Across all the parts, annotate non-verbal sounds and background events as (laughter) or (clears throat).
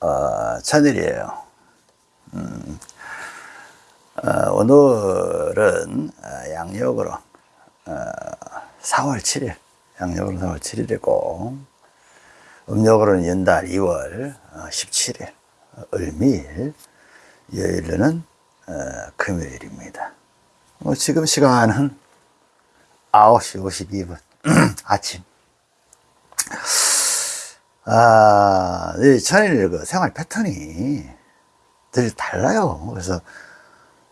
어, 천일이에요. 음, 어, 오늘은 어, 양력으로 어, 4월 7일, 양력으로 4월 7일이고 음력으로는 연달 2월 17일, 을미일, 여일로는 어, 금요일입니다. 뭐 지금 시간은 9시 52분 (clears throat) 아침. 아, 이 천일 그 생활 패턴이 늘 달라요. 그래서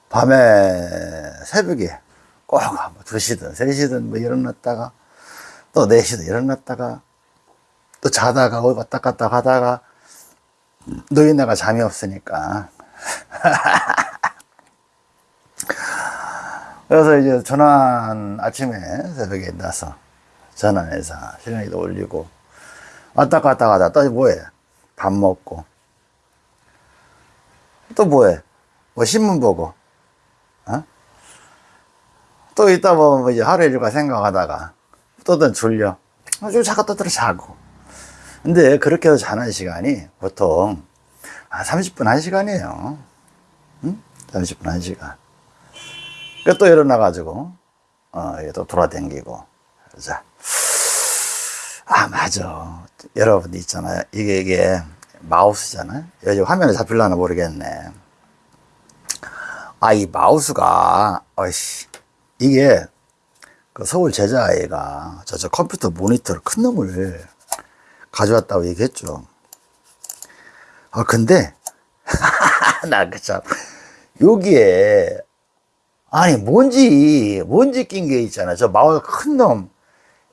밤에 새벽에 꼭 2시든 3시든 뭐 일어났다가 또 4시든 일어났다가 또 자다가 어디 왔다 갔다 하다가 노인네가 잠이 없으니까 (laughs) 그래서 이제 전환 아침에 새벽에 나서 전환해서 실행기도 올리고 왔다 갔다 가다 또 뭐해? 밥 먹고. 또 뭐해? 뭐 신문 보고. 어? 또 있다 보면 이제 하루 일과 생각하다가 또든 졸려. 아주 자꾸 떠들어 자고. 근데 그렇게 해서 자는 시간이 보통 한 30분 1시간이에요. 응? 30분 1시간. 또 일어나가지고 어, 또 돌아다니고. 자. 아 맞아 여러분 있잖아요. 이게 이게 마우스잖아요 여기 화면에 잡힐려나 모르겠네. 아 이 마우스가 어이씨. 이게 그 서울 제자아이가 저, 저 컴퓨터 모니터를 큰 놈을 가져왔다고 얘기했죠. 아 근데 (laughs) 나 그참 여기에 아니 뭔지 뭔지 낀 게 있잖아 저 마우스 큰놈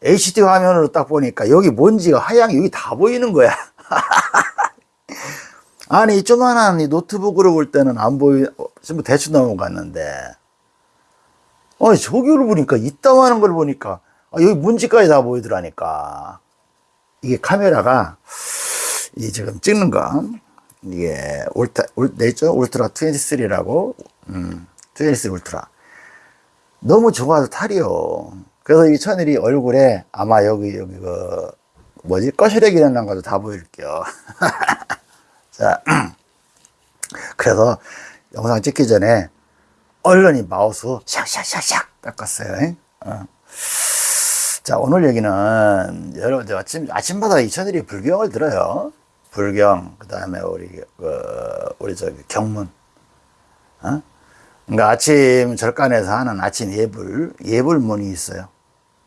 HD 화면으로 딱 보니까 여기 먼지가 하얀 여기 다 보이는 거야. (laughs) 아니 조만한 이 노트북으로 볼 때는 안 보이 뭐 대충 넘어갔는데. 아니 저기를 보니까 이따만한 걸 보니까 아, 여기 먼지까지 다 보이더라니까. 이게 카메라가 이 지금 찍는 거. 이게 울타 울 내죠? 울트라 23라고? 음, 23 울트라. 너무 좋아서 탈이요 그래서 이 천일이 얼굴에 아마 여기 여기 그 뭐지? 꺼시래기 있는 것도 다 보일게요. (laughs) 자 (clears throat) 그래서 영상 찍기 전에 얼른 이 마우스 샥샥샥샥 닦았어요. 어. 자 오늘 얘기는 여러분 아침 아침마다 이 천일이 불경을 들어요. 불경 그 다음에 우리 그 우리 저기 경문. 어? 그러니까 아침 절간에서 하는 아침 예불 예불문이 있어요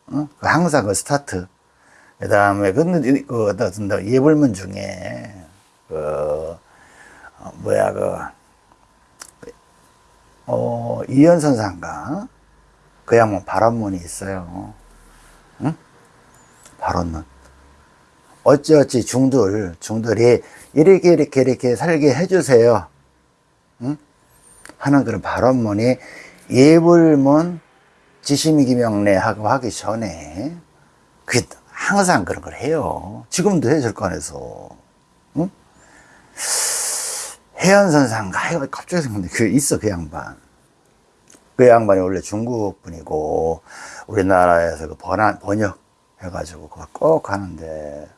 어? 그 항상 그 스타트 그 다음에 그, 그 어떤 예불문 중에 그 어, 뭐야 그 어, 이현선 상가 그 양반 발언문이 있어요 응? 발언문 어찌어찌 중들 중들이 이렇게 이렇게 이렇게 살게 해주세요 응? 하는 그런 발언문이 예불문 지심이기 명례하고 하기 전에 그게 항상 그런 걸 해요. 지금도 해 절간에서. 응? 해연선상가 갑자기 생각나는데 그 있어 그 양반. 그 양반이 원래 중국 분이고 우리나라에서 그 번안, 번역 해가지고 꼭 하는데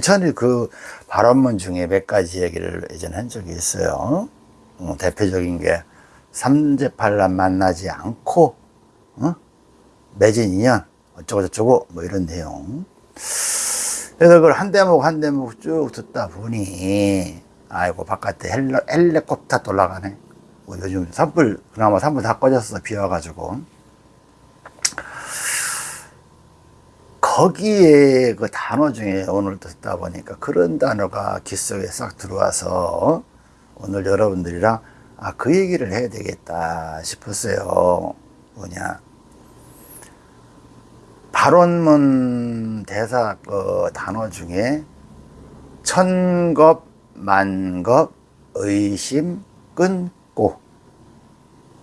천일 그 발언문 중에 몇 가지 얘기를 예전에 한 적이 있어요. 어, 대표적인 게 삼재팔란 만나지 않고 어? 맺은 인연 어쩌고저쩌고 뭐 이런 내용. 그래서 그걸 한 대목 한 대목 쭉 듣다 보니 아이고 바깥에 헬레, 헬레콥터 돌아가네. 뭐 요즘 산불 그나마 산불 다 꺼졌어 비 와가지고. 거기에 그 단어 중에 오늘 듣다 보니까 그런 단어가 귀 속에 싹 들어와서 오늘 여러분들이랑 아 그 얘기를 해야 되겠다 싶었어요. 뭐냐 발언문 대사 그 단어 중에 천겁, 만겁, 의심, 끊고.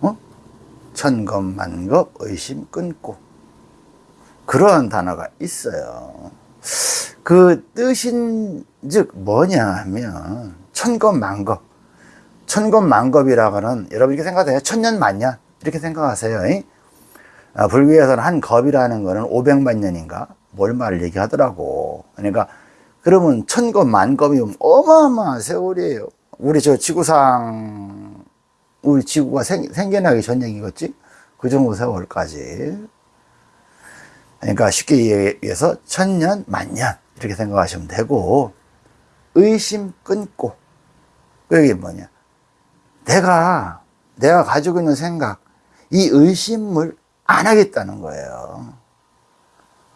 어? 천겁, 만겁, 의심, 끊고. 그런 단어가 있어요. 그 뜻인 즉 뭐냐 하면 천겁, 만겁. 천겁, 만겁이라고는 여러분 이렇게 생각해요? 천년, 만년? 이렇게 생각하세요 아, 불교에서는 한 겁이라는 거는 500만 년인가 뭘 말을 얘기하더라고 그러니까 그러면 천검 만검이면 어마어마한 세월이에요. 우리 저 지구상 우리 지구가 생, 생겨나기 전 얘기겠지? 그 정도 세월까지. 그러니까 쉽게 얘기해서 천년, 만년 이렇게 생각하시면 되고 의심 끊고 그게 뭐냐? 내가 내가 가지고 있는 생각 이 의심을 안 하겠다는 거예요.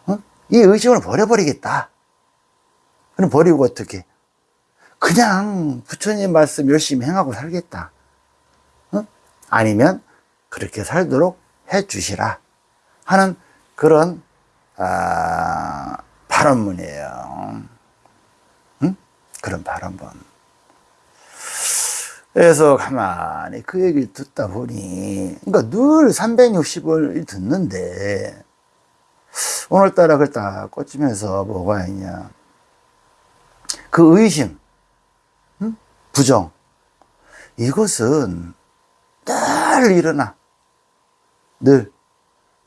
어? 이 의심을 버려버리겠다. 그럼 버리고 어떻게? 그냥 부처님 말씀 열심히 행하고 살겠다. 어? 아니면 그렇게 살도록 해 주시라 하는 그런 아, 발언문이에요. 응? 그런 발언문. 그래서 가만히 그 얘기를 듣다 보니, 그러니까 늘 360을 듣는데, 오늘따라 그걸 딱 꽂히면서 뭐가 있냐. 그 의심, 응? 부정, 이것은 늘 일어나. 늘.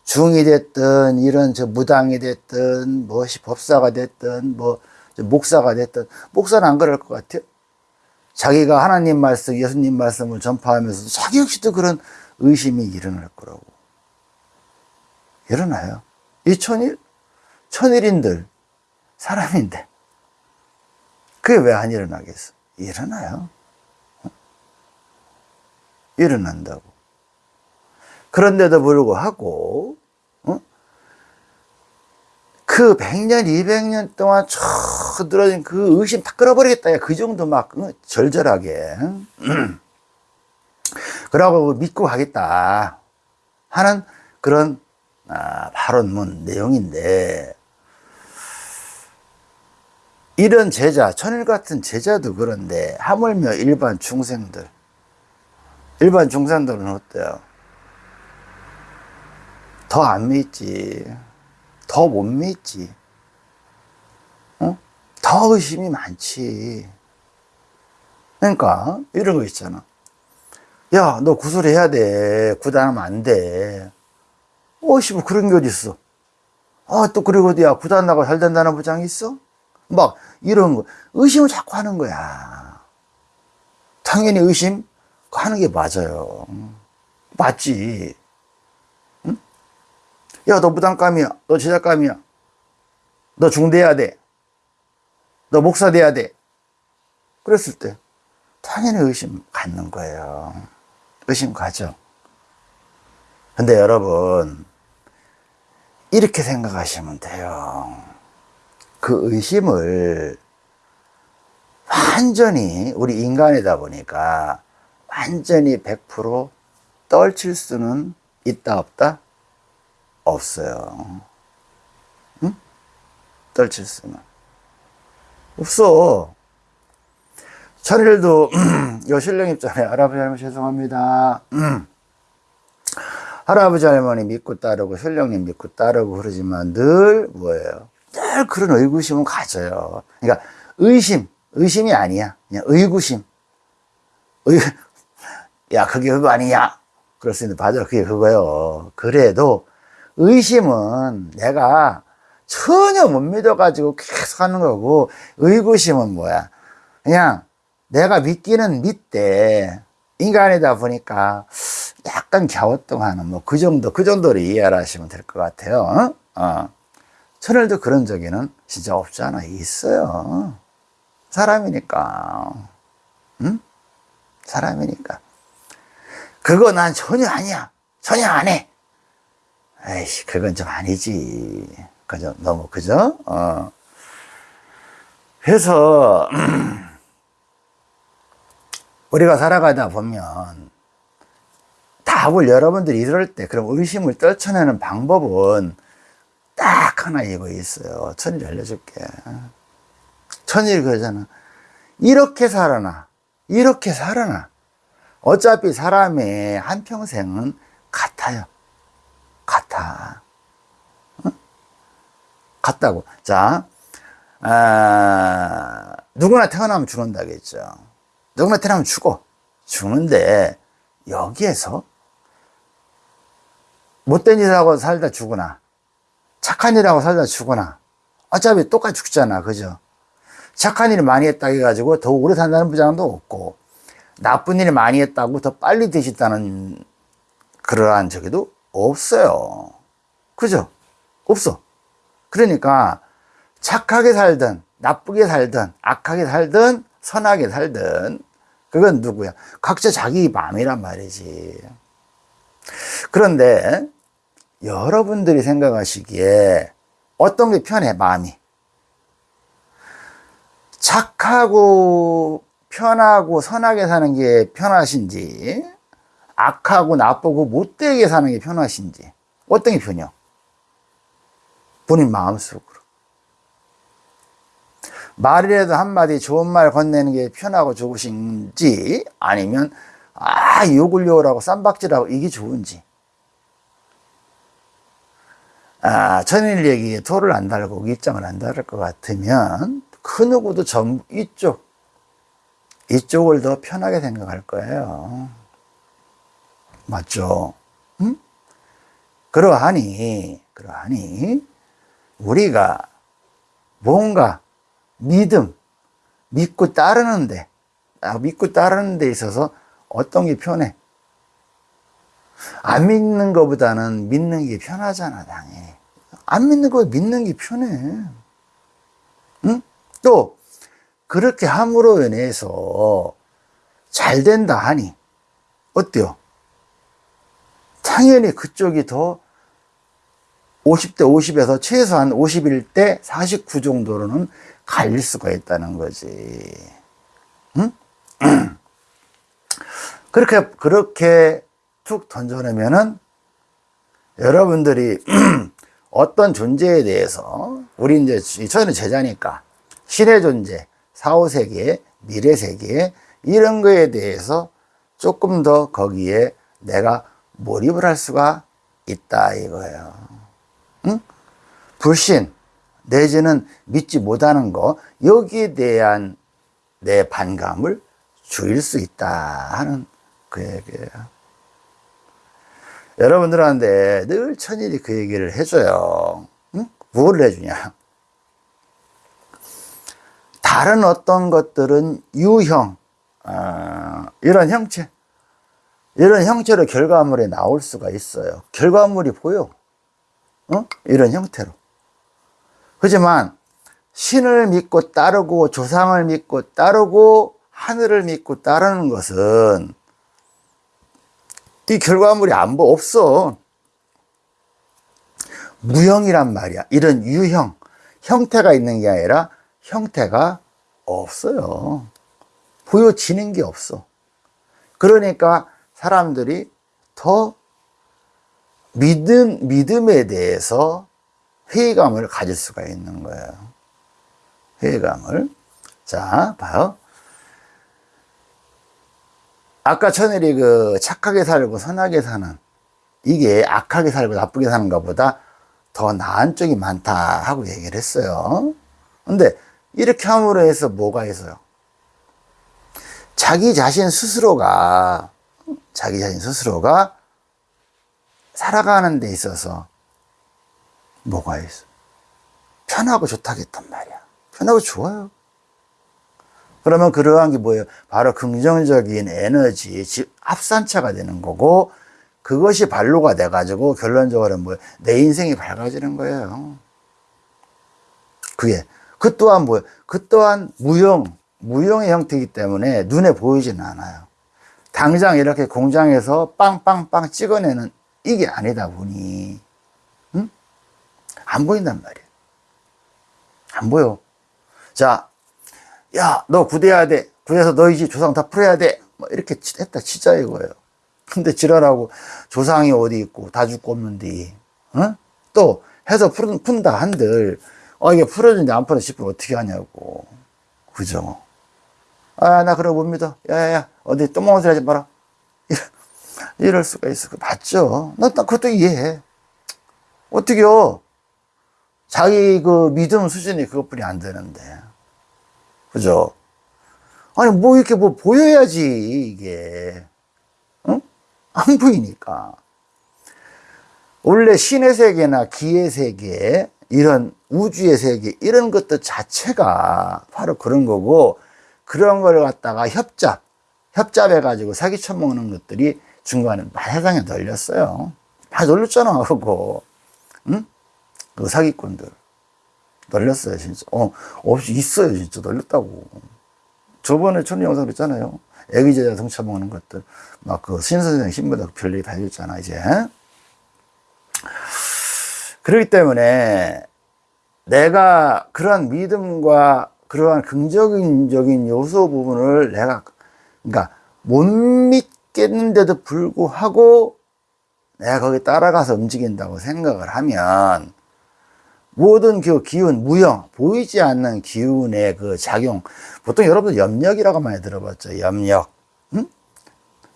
중이 됐든, 이런 저 무당이 됐든, 무엇이 법사가 됐든, 뭐, 목사가 됐든, 목사는 안 그럴 것 같아요. 자기가 하나님 말씀, 예수님 말씀을 전파하면서 자기 역시도 그런 의심이 일어날 거라고. 일어나요. 이 천일? 천일인들, 사람인데. 그게 왜 안 일어나겠어? 일어나요. 어? 일어난다고. 그런데도 불구하고, 어? 그 100년, 200년 동안 쭉 늘어진 그 의심 다 끌어버리겠다. 그 정도 막 어? 절절하게. (clears throat) 그러고 믿고 가겠다. 하는 그런 아, 발언문 내용인데, 이런 제자, 천일 같은 제자도 그런데, 하물며 일반 중생들. 일반 중생들은 어때요? 더 안 믿지. 더 못 믿지. 어? 더 의심이 많지. 그러니까, 이런 거 있잖아. 야, 너 구술해야 돼. 구단하면 안 돼. 어씨, 뭐 그런 게 어딨어. 아, 또 그리고 야, 구단 나고 잘 된다는 보장이 있어? 막, 이런 거. 의심을 자꾸 하는 거야. 당연히 의심 하는 게 맞아요. 맞지. 응? 야, 너 무당감이야. 너 제작감이야. 너 중대해야 돼. 너 목사 돼야 돼. 그랬을 때, 당연히 의심 갖는 거예요. 의심 가죠. 근데 여러분, 이렇게 생각하시면 돼요. 그 의심을 완전히 우리 인간이다 보니까 완전히 100% 떨칠 수는 있다 없다? 없어요. 응? 떨칠 수는. 없어. 천일도 (clears throat) 여신령 입장에 할아버지 할머니 죄송합니다. 할아버지 할머니 믿고 따르고 신령님 믿고 따르고 그러지만 늘 뭐예요? 늘 그런 의구심은 가져요. 그러니까 의심, 의심이 아니야. 그냥 의구심. 의, (laughs) 야, 그게 그거 아니냐? 그럴 수 있는데, 맞아, 그게 그거요. 그래도 의심은 내가 전혀 못 믿어가지고 계속 하는 거고, 의구심은 뭐야? 그냥 내가 믿기는 믿대. 인간이다 보니까 약간 갸우뚱하는 뭐 그 정도, 그 정도로 이해를 하시면 될 것 같아요. 어? 어. 천일도 그런 적에는 진짜 없지 않아. 있어요. 사람이니까. 응? 사람이니까. 그거 난 전혀 아니야. 전혀 안 해. 에이씨, 그건 좀 아니지. 그죠? 너무, 그죠? 어. 그래서, (clears throat) 우리가 살아가다 보면, 답을 여러분들이 이럴 때, 그럼 의심을 떨쳐내는 방법은 딱 하나 이거 있어요. 천일 알려줄게. 천일 그러잖아. 이렇게 살아나. 이렇게 살아나. 어차피 사람의 한평생은 같아요. 같아. 어? 같다고. 자, 아, 누구나 태어나면 죽는다겠죠. 누구나 태어나면 죽어. 죽는데, 여기에서 못된 일하고 살다 죽으나, 착한 일하고 살다 죽으나, 어차피 똑같이 죽잖아. 그죠? 착한 일을 많이 했다 해가지고 더 오래 산다는 부장도 없고 나쁜 일을 많이 했다고 더 빨리 되셨다는 그러한 저기도 없어요. 그죠? 없어. 그러니까 착하게 살든 나쁘게 살든 악하게 살든 선하게 살든 그건 누구야? 각자 자기 마음이란 말이지. 그런데 여러분들이 생각하시기에 어떤 게 편해, 마음이? 착하고 편하고 선하게 사는 게 편하신지, 악하고 나쁘고 못되게 사는 게 편하신지, 어떤 게 편해요? 본인 마음속으로. 말이라도 한마디 좋은 말 건네는 게 편하고 좋으신지, 아니면, 아, 욕을 욕을하고 쌈박질하고 이게 좋은지. 아, 천일 얘기에 토를 안 달고 입장을 안 달을 것 같으면 그 누구도 전 이쪽 이쪽을 더 편하게 생각할 거예요. 맞죠? 응? 그러하니 그러하니 우리가 뭔가 믿음 믿고 따르는데 아, 믿고 따르는 데 있어서 어떤 게 편해? 안 믿는 것보다는 믿는 게 편하잖아, 당연히. 안 믿는 거 믿는 게 편해. 응? 또, 그렇게 함으로 인해서 잘 된다 하니, 어때요? 당연히 그쪽이 더 50대 50에서 최소한 51대 49 정도로는 갈릴 수가 있다는 거지. 응? (clears throat) 그렇게, 그렇게 툭 던져내면은 여러분들이 (clears throat) 어떤 존재에 대해서 우리 이제 저는 제자니까 신의 존재, 사후 세계, 미래 세계 이런 거에 대해서 조금 더 거기에 내가 몰입을 할 수가 있다 이거예요. 응? 불신 내지는 믿지 못하는 거 여기에 대한 내 반감을 줄일 수 있다 하는 그 얘기예요. 여러분들한테 늘 천일이 그 얘기를 해줘요. 응? 뭘 해주냐? 다른 어떤 것들은 유형, 어, 이런 형체, 이런 형체로 결과물에 나올 수가 있어요. 결과물이 보여. 어? 이런 형태로. 하지만 신을 믿고 따르고 조상을 믿고 따르고 하늘을 믿고 따르는 것은 이 결과물이 안 보, 없어. 무형이란 말이야. 이런 유형, 형태가 있는 게 아니라 형태가 없어요. 보여지는 게 없어. 그러니까 사람들이 더 믿음, 믿음에 대해서 회의감을 가질 수가 있는 거예요. 회의감을. 자, 봐요. 아까 천일이 그 착하게 살고 선하게 사는 이게 악하게 살고 나쁘게 사는 것보다 더 나은 쪽이 많다 하고 얘기를 했어요. 근데 이렇게 함으로 해서 뭐가 있어요? 자기 자신 스스로가 자기 자신 스스로가 살아가는 데 있어서 뭐가 있어? 편하고 좋다겠단 말이야. 편하고 좋아요. 그러면 그러한 게 뭐예요? 바로 긍정적인 에너지, 합산차가 되는 거고, 그것이 발로가 돼가지고 결론적으로 뭐, 내 인생이 밝아지는 거예요. 그게. 그 또한 뭐예요? 그 또한 무용, 무용의 형태이기 때문에 눈에 보이지는 않아요. 당장 이렇게 공장에서 빵빵빵 찍어내는 이게 아니다 보니, 응? 안 보인단 말이에요. 안 보여. 자, 야, 너 구대해야 돼. 구해서 너희 집 조상 다 풀어야 돼. 뭐 이렇게 했다 치자 이거예요. 근데 지랄하고 조상이 어디 있고 다 죽고 없는데, 어? 또 해서 푼, 푼다 한들, 어, 이게 풀어주는데 안 풀어 싶으면 어떻게 하냐고. 그죠? 아, 나 그러고 못 믿어. 야, 야, 야, 어디 똥망 소리 하지 마라. (laughs) 이럴 수가 있어. 맞죠? 나, 나 그것도 이해해. 어떻게요? 자기 그 믿음 수준이 그것뿐이 안 되는데. 그죠? 아니, 뭐 이렇게 뭐 보여야지, 이게. 응? 안 보이니까. 원래 신의 세계나 기의 세계, 이런 우주의 세계 이런 것들 자체가 바로 그런 거고 그런 걸 갖다가 협잡 협잡해 가지고 사기 쳐먹는 것들이 중간에 세상에 널렸어요. 다 널렸잖아 그거. 응? 그 사기꾼들. 널렸어요 진짜. 어 없이 있어요 진짜. 널렸다고. 저번에 전 영상 했잖아요. 애기 제자 성쳐먹는 것들. 막 그 신선생 신부다 별얘기 다 해줬잖아 이제. 그렇기 때문에 내가 그러한 믿음과 그러한 긍정적인 요소 부분을 내가 그러니까 못 믿겠는데도 불구하고 내가 거기 따라가서 움직인다고 생각을 하면 모든 그 기운, 무형, 보이지 않는 기운의 그 작용, 보통 여러분들 염력이라고 많이 들어봤죠. 염력. 응?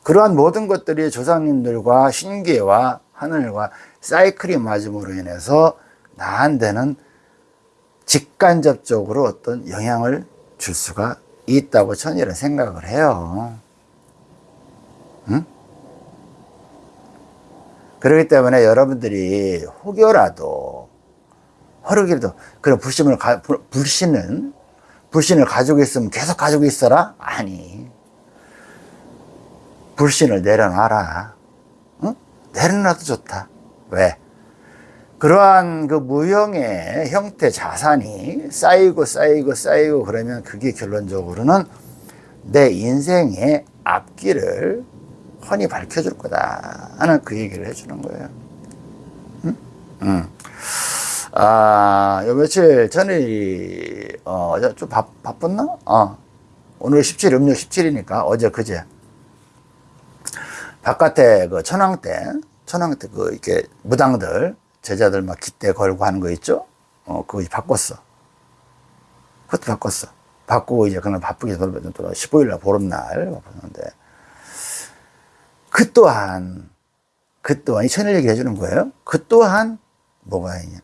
그러한 모든 것들이 조상님들과 신계와 하늘과 사이클이 맞음으로 인해서 나한테는 직간접적으로 어떤 영향을 줄 수가 있다고 천일은 생각을 해요. 응? 그렇기 때문에 여러분들이 혹여라도 허르기라도 그런 불신을 가, 불- 불신은 불신을 가지고 있으면 계속 가지고 있어라? 아니 불신을 내려놔라 응? 내려놔도 좋다 왜? 그러한 그 무형의 형태 자산이 쌓이고 쌓이고 쌓이고 그러면 그게 결론적으로는 내 인생의 앞길을 훤히 밝혀줄 거다 하는 그 얘기를 해주는 거예요 응? 응. 아, 요 며칠 전에, 어, 좀 바, 바빴나? 어, 오늘 17, 음력 17이니까 어제 그제. 바깥에 그 천왕 때, 천왕 때그 이렇게 무당들, 제자들 막 깃대 걸고 하는 거 있죠? 어, 그거 이제 바꿨어. 그것도 바꿨어. 바꾸고 이제 그날 바쁘게 돌아봤던 또 15일날 보름날 바꿨는데, 그 또한, 그 또한, 이 천일 얘기 해주는 거예요. 그 또한 뭐가 있냐.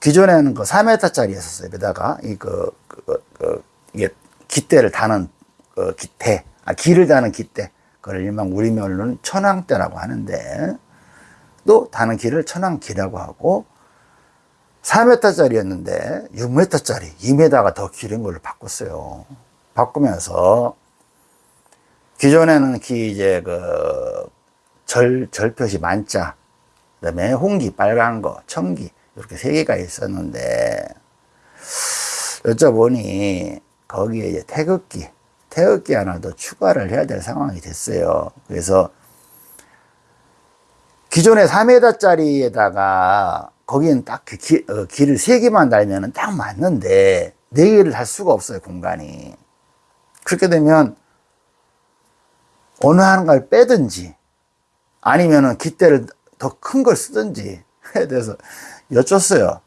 기존에는 그 4m짜리 였었어요. 게다가, 이 그, 그, 그, 이게 깃대를 다는 그 깃대, 아, 기를 다는 깃대. 그걸 일명 우리 말로는 천왕대라고 하는데, 또 다는 길을 천왕기라고 하고, 4m짜리였는데 6m짜리, 2m가 더 길은 걸로 바꿨어요. 바꾸면서, 기존에는 기 이제 그, 절, 절표시 만자, 그 다음에 홍기, 빨간 거, 청기, 이렇게 세 개가 있었는데, 여쭤보니, 거기에 이제 태극기, 태극기 하나 더 추가를 해야 될 상황이 됐어요. 그래서, 기존의 4m짜리에다가, 거기는 딱 그 기, 어, 길을 세 개만 달면은 딱 맞는데, 네 개를 달 수가 없어요, 공간이. 그렇게 되면, 어느 하나를 빼든지, 아니면은 깃대를 더 큰 걸 쓰든지 (laughs) 해야 돼서 여쭸어요.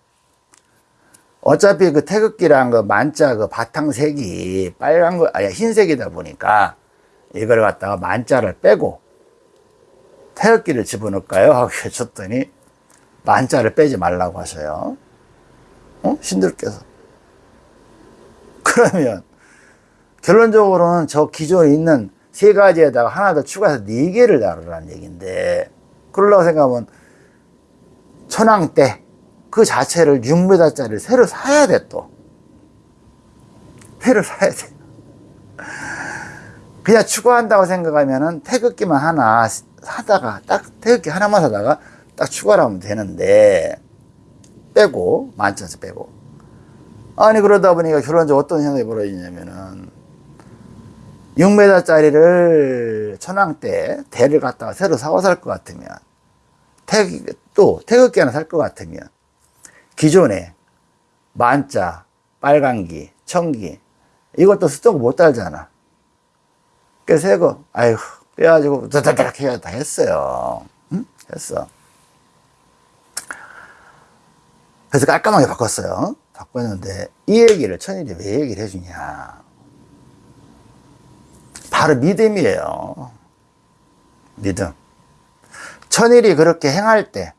어차피 그 태극기랑 그 만자 그 바탕색이 빨간 거, 아니 흰색이다 보니까 이걸 갖다가 만자를 빼고 태극기를 집어넣을까요? 하고 여쭸더니 만자를 빼지 말라고 하셔요. 어? 신들께서. 그러면 결론적으로는 저 기존에 있는 세 가지에다가 하나 더 추가해서 네 개를 다루라는 얘기인데 그러려고 생각하면 천왕대 그 자체를 6m짜리를 새로 사야 돼 또. 새로 사야 돼. 그냥 추가한다고 생각하면 은 태극기만 하나 사다가 딱 태극기 하나만 사다가 딱 추가를 하면 되는데 빼고 만천에서 빼고 아니 그러다 보니까 결론적으로 어떤 현상이 벌어지냐면은 6m짜리를 천왕 때 대를 갖다가 새로 사고 살것 같으면 태극, 또 태극기 하나 살 것 같으면 기존에 만자, 빨간기, 청기 이것도 스토커 못 달잖아. 그래서 새거 아이고 빼가지고 다다닥 해야 다 했어요. 응? 했어. 그래서 깔끔하게 바꿨어요. 바꿨는데 이 얘기를 천일이 왜 얘기를 해주냐. 바로 믿음이에요. 믿음. 천일이 그렇게 행할 때,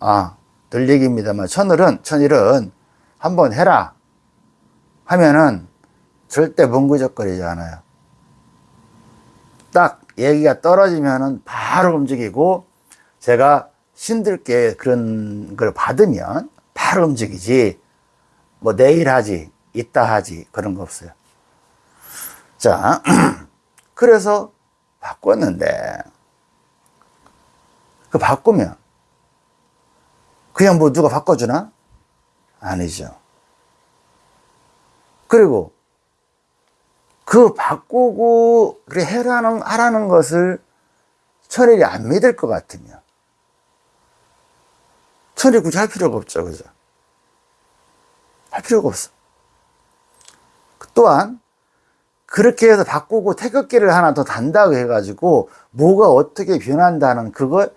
아, 늘 얘기입니다만, 천일은, 천일은 한번 해라. 하면은 절대 뭉구적거리지 않아요. 딱 얘기가 떨어지면은 바로 움직이고, 제가 신들께 그런 걸 받으면 바로 움직이지. 뭐 내일 하지, 이따 하지, 그런 거 없어요. 자, (clears throat) 그래서 바꿨는데, 그 바꾸면, 그냥 뭐 누가 바꿔주나? 아니죠. 그리고 그 바꾸고 그래 해라는 하라는 것을 천일이 안 믿을 것 같으면 천일 굳이 할 필요가 없죠, 그죠? 할 필요가 없어. 또한 그렇게 해서 바꾸고 태극기를 하나 더 단다고 해가지고 뭐가 어떻게 변한다는 그거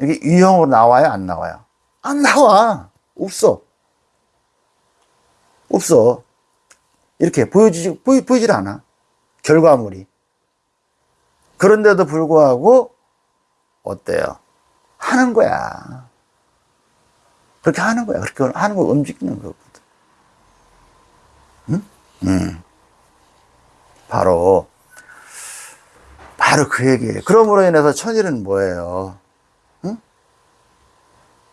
여기 유형으로 나와요, 안 나와요? 안 나와. 없어. 없어. 이렇게 보여주지, 보이, 보이질 않아. 결과물이. 그런데도 불구하고, 어때요? 하는 거야. 그렇게 하는 거야. 그렇게 하는 걸 움직이는 거거든. 응? 응. 바로, 바로 그 얘기예요. 그러므로 인해서 천일은 뭐예요? 응?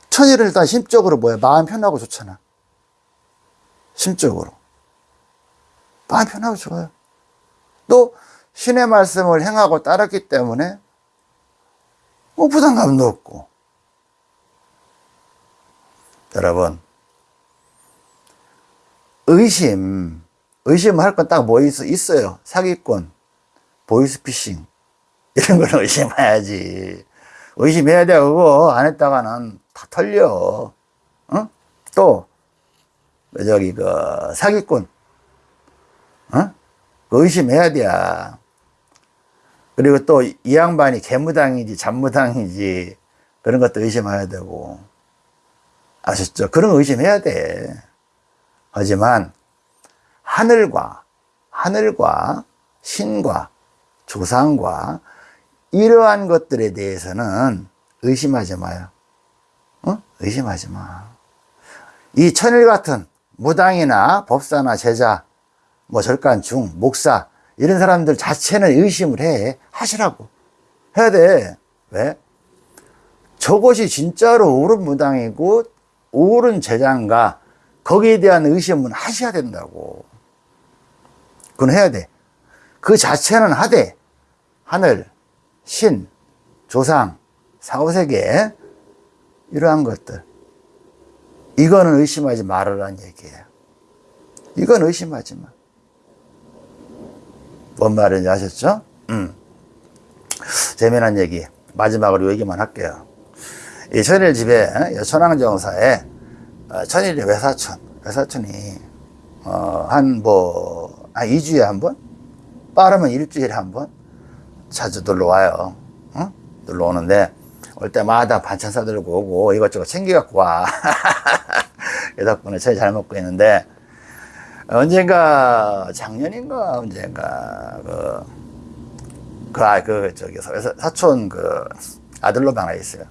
천일은 일단 심적으로 뭐야? 마음 편하고 좋잖아. 심적으로. 마음 편하고 좋아요. 또 신의 말씀을 행하고 따랐기 때문에 뭐 부담감도 없고. 여러분, 의심, 의심할 건 딱 뭐 있어요? 사기꾼, 보이스피싱, 이런 걸 (laughs) 의심해야지. 의심해야 돼, 그거. 안 했다가는 다 털려. 어? 또, 저기, 그, 사기꾼, 어? 그 의심해야 돼. 그리고 또 이 양반이 개무당인지 잡무당인지 그런 것도 의심해야 되고. 아셨죠? 그런 거 의심해야 돼. 하지만 하늘과 하늘과 신과 조상과 이러한 것들에 대해서는 의심하지 마요. 어? 의심하지 마. 이 천일 같은 무당이나 법사나 제자, 뭐 절간 중, 목사 이런 사람들 자체는 의심을 해 하시라고 해야 돼. 왜? 저것이 진짜로 옳은 무당이고 옳은 제자인가 거기에 대한 의심은 하셔야 된다고. 그건 해야 돼. 그 자체는 하되 하늘, 신, 조상, 사후세계 이러한 것들 이거는 의심하지 말으라는 얘기예요. 이건 의심하지 마. 뭔 말인지 아셨죠? 음. 재미난 얘기 마지막으로 얘기만 할게요. 이 천일 집에 천왕정사에 어, 천일의 외사촌 외사촌이 어, 한뭐 한 2주에 한 번? 빠르면 일주일에 한 번? 자주 놀러 와요. 어? 놀러 오는데 올 때마다 반찬 싸들고 오고 이것저것 챙겨갖고 와. (laughs) 그 덕분에 저희 잘 먹고 있는데 언젠가 작년인가 언젠가 그, 그, 아, 그, 저기, 사 촌 그 아들놈 하나 있어요.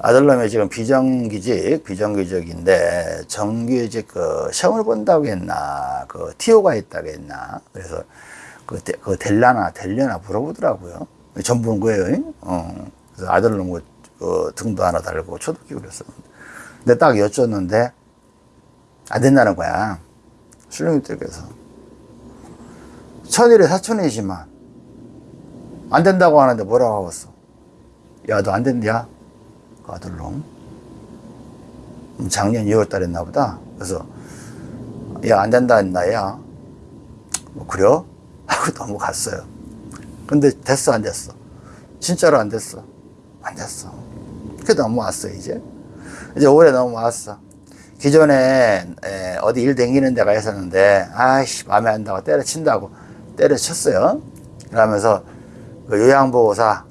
아들놈이 지금 비정규직, 비정규직인데 정규직 그 시험을 본다고 했나, 그 티오가 있다고 했나. 그래서 그, 데, 그 될라나, 될려나 물어보더라고요. 전본 거예요. 어. 그래서 아들놈 그, 그 등도 하나 달고 초등학교 그랬었는데. 근데 딱 여쭸는데 안 된다는 거야. 신령님께서 천일의 사촌이지만 안 된다고 하는데 뭐라고 하겠어? 야, 너 안 된냐? 그 아들놈. 음, 작년 2월 달에 했나 보다. 그래서, 야, 안 된다 했나, 야. 뭐, 그래요? 하고 (laughs) 넘어갔어요. 근데 됐어, 안 됐어? 진짜로 안 됐어. 안 됐어. 그게 넘어왔어, 이제. 이제 올해 넘어왔어. 기존에 어디 일 댕기는 데가 있었는데 아이씨 마음에 안 든다고 때려친다고 때려쳤어요. 그러면서 그 요양보호사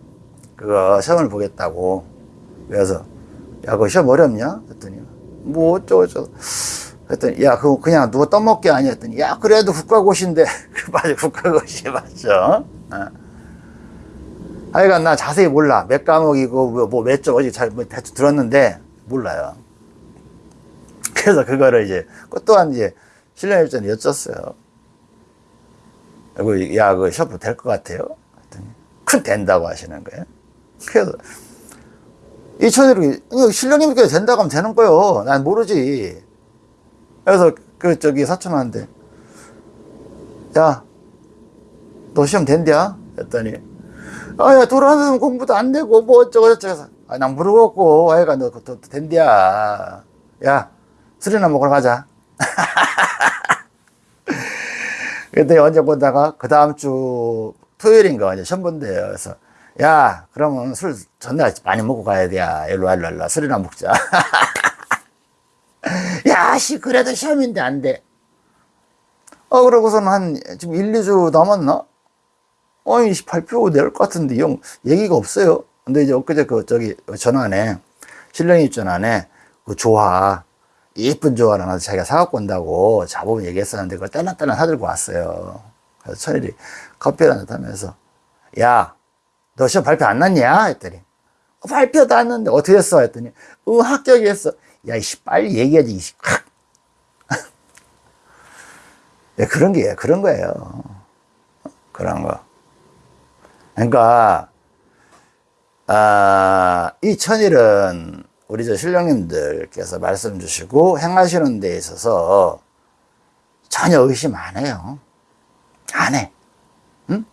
그거 시험을 보겠다고 그래서 야 그거 시험 어렵냐? 그랬더니 뭐 어쩌고저쩌고. 그랬더니 야 그거 그냥 누가 떠먹게 아니야? 했더니 야 그래도 국가고시인데. (laughs) 맞아 국가고시 맞죠? 어. 하여간 나 자세히 몰라. 몇 과목이고 뭐몇 쪽 어디 잘뭐 대충 들었는데 몰라요 그래서 그거를 이제 그 또한 이제 신랑 일전에 여쭸어요. 그, 야, 그 셔프 될 것 같아요? 큰 된다고 하시는 거예요. 그래서 이 천일이 신령님께 된다고 하면 되는 거요. 난 모르지. 그래서 그 저기 사촌한테 야, 너 시험 된대야? 했더니 아야 돌아다니면 공부도 안 되고 뭐 어쩌고 저쩌고 해서 아, 난 모르겠고 아이가 너 그것도 된대야. 야, 술이나 먹으러 가자. (laughs) 그때 언제 보다가 그 다음 주 토요일인가 이제 시험 본대요. 그래서 야, 그러면 술 전날 많이 먹고 가야 돼. 야, 일로 와, 일로 와. 술이나 먹자. (laughs) 야, 씨, 그래도 시험인데 안 돼. 어, 그러고서는 한, 지금 1, 2주 남았나? 어이, 씨, 발표 낼것 같은데, 영, 얘기가 없어요. 근데 이제 엊그제 그, 저기, 전화네, 신령이 전화네, 그 조화, 예쁜 조화를 하나 자기가 사갖고 온다고 자보면 얘기했었는데, 그걸 딸랑딸랑 사들고 왔어요. 그래서 천일이 커피를 한잔 하면서, 야, 너 시험 발표 안 났냐? 했더니, 어, 발표도 안 났는데, 어떻게 했어? 했더니, 응, 합격했어. 야, 이씨, 빨리 얘기하지, 이씨. 예, (laughs) 그런 게, 그런 거예요. 그런 거. 그러니까, 아, 이 천일은 우리 저 신령님들께서 말씀 주시고 행하시는 데 있어서 전혀 의심 안 해요. 안 해. 응?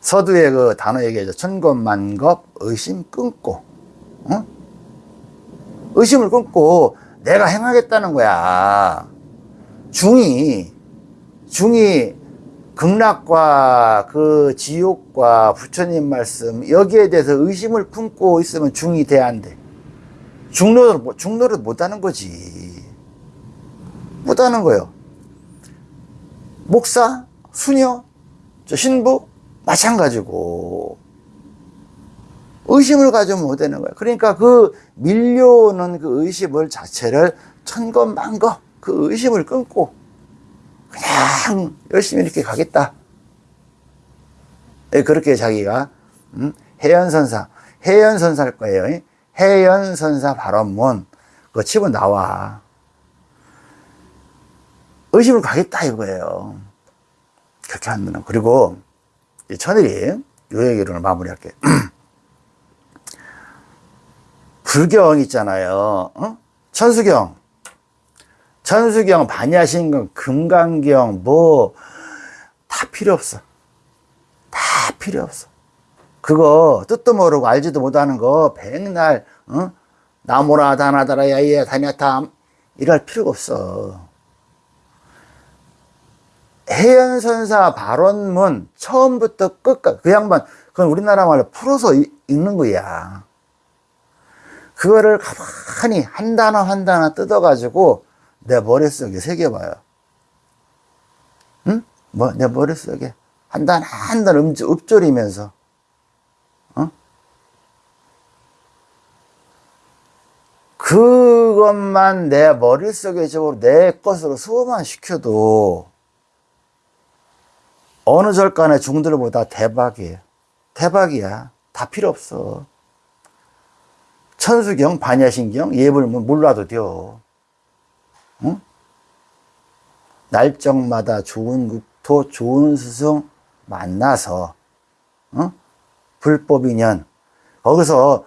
서두에 그 단어 얘기하죠. 천겁만겁 의심 끊고. 응? 의심을 끊고 내가 행하겠다는 거야. 중이 중이 극락과 그 지옥과 부처님 말씀 여기에 대해서 의심을 품고 있으면 중이 돼야 안 돼. 중노를 못- 중노를 못 하는 거지. 못 하는 거예요. 목사, 수녀, 저 신부 마찬가지고 의심을 가지면 못 되는 거예요. 그러니까 그 밀려오는 그 의심을 자체를 천것만것 그 의심을 끊고 그냥 열심히 이렇게 가겠다. 예, 그렇게 자기가 음, 해연선사, 해연선사일 거예요. 해연 선사 발언문 그거 치고 나와. 의심을 가겠다 이거예요. 그렇게 하면 그리고 이 천일이 요 얘기를 마무리할게요. (clears throat) 불경 있잖아요. 어? 천수경. 천수경, 반야신경, 금강경, 뭐, 다 필요 없어. 다 필요 없어. 그거 뜻도 모르고 알지도 못하는 거 백날, 어? 나무라 다나다라 야이야 다냐타 이럴 필요가 없어. 해연선사 발언문 처음부터 끝까지 그 양반 그건 우리나라 말로 풀어서 이- 읽는 거야. 그거를 가만히 한 단어 한 단어 뜯어가지고 내 머릿속에 새겨봐요. 응? 뭐, 내 머릿속에 한 단어 한 단어 음, 읊조리면서, 그것만 내 머릿속에 적으로 내 것으로 수업만 시켜도 어느 절간의 중들보다 대박이에요. 대박이야. 다 필요 없어. 천수경, 반야신경, 예불문 몰라도 돼요. 응? 날정마다 좋은 국토, 좋은 스승 만나서, 어? 불법 인연. 거기서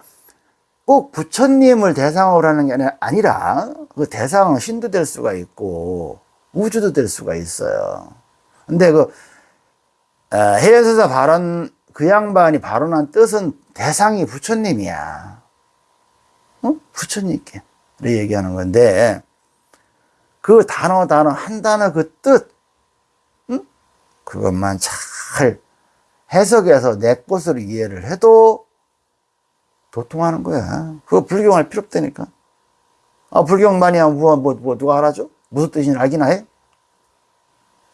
꼭 부처님을 대상으로 하는 게 아니- 아니라, 그 대상은 신도 될 수가 있고, 우주도 될 수가 있어요. 근데 그, 어, 해연서사 발언, 그 양반이 발언한 뜻은 대상이 부처님이야. 어? 부처님께 얘기하는 건데 그 단어 단어 한 단어 그 뜻, 응? 그것만 잘 해석해서 내 것으로 이해를 해도 도통하는 거야. 그거 불경할 필요 없다니까. 아 불경만이야 뭐, 뭐, 뭐 누가 알아줘? 무슨 뜻인지 알기나 해?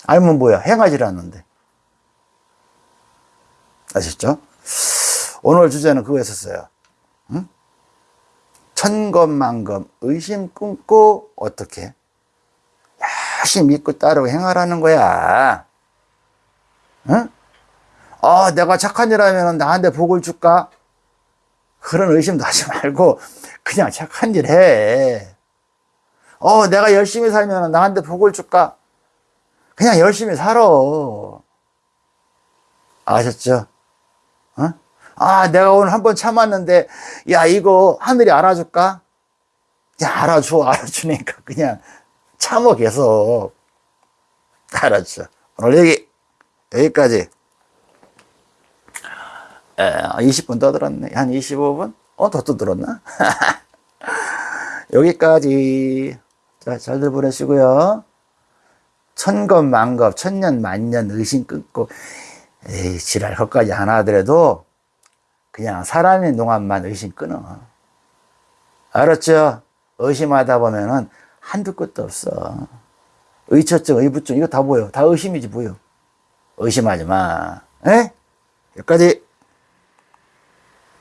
알면 뭐야? 행하지 않는데. 아셨죠? 오늘 주제는 그거였었어요. 응? 천검만검 의심 끊고 어떻게 열심히 믿고 따르고 행하라는 거야. 응? 어, 내가 착한 일 하면 나한테 복을 줄까? 그런 의심도 하지 말고 그냥 착한 일 해. 어, 내가 열심히 살면 나한테 복을 줄까? 그냥 열심히 살아. 아셨죠? 어? 아, 내가 오늘 한 번 참았는데, 야, 이거 하늘이 알아줄까? 야, 알아줘, 알아주니까 그냥 참어 계속. 알았죠. 오늘 여기, 여기까지. 에, 20분 떠들었네. 한 25분? 어, 더 떠들었나? (laughs) 여기까지. 자, 잘들 보내시고요. 천겁, 만겁, 천년, 만년 의심 끊고, 에이, 지랄, 것까지 하나 하더라도, 그냥 사람인 동안만 의심 끊어. 알았죠? 의심하다 보면은 한두 끝도 없어. 의처증, 의부증, 이거 다 보여. 다 의심이지, 뭐요. 의심하지 마. 에? 여기까지.